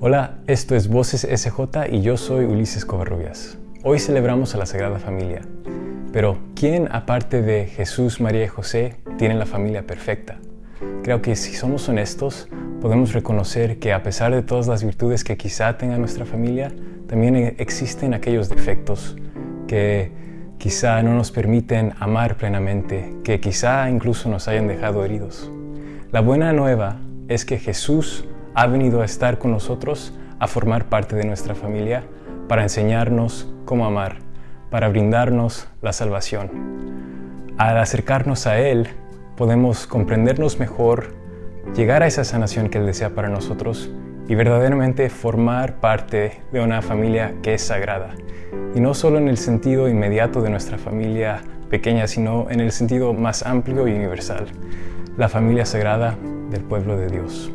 Hola, esto es Voces SJ y yo soy Ulises Covarrubias. Hoy celebramos a la Sagrada Familia. Pero, ¿quién aparte de Jesús, María y José tiene la familia perfecta? Creo que si somos honestos, podemos reconocer que a pesar de todas las virtudes que quizá tenga nuestra familia, también existen aquellos defectos que quizá no nos permiten amar plenamente, que quizá incluso nos hayan dejado heridos. La buena nueva es que Jesús ha venido a estar con nosotros, a formar parte de nuestra familia, para enseñarnos cómo amar, para brindarnos la salvación. Al acercarnos a Él, podemos comprendernos mejor, llegar a esa sanación que Él desea para nosotros y verdaderamente formar parte de una familia que es sagrada. Y no solo en el sentido inmediato de nuestra familia pequeña, sino en el sentido más amplio y universal, la familia sagrada del pueblo de Dios.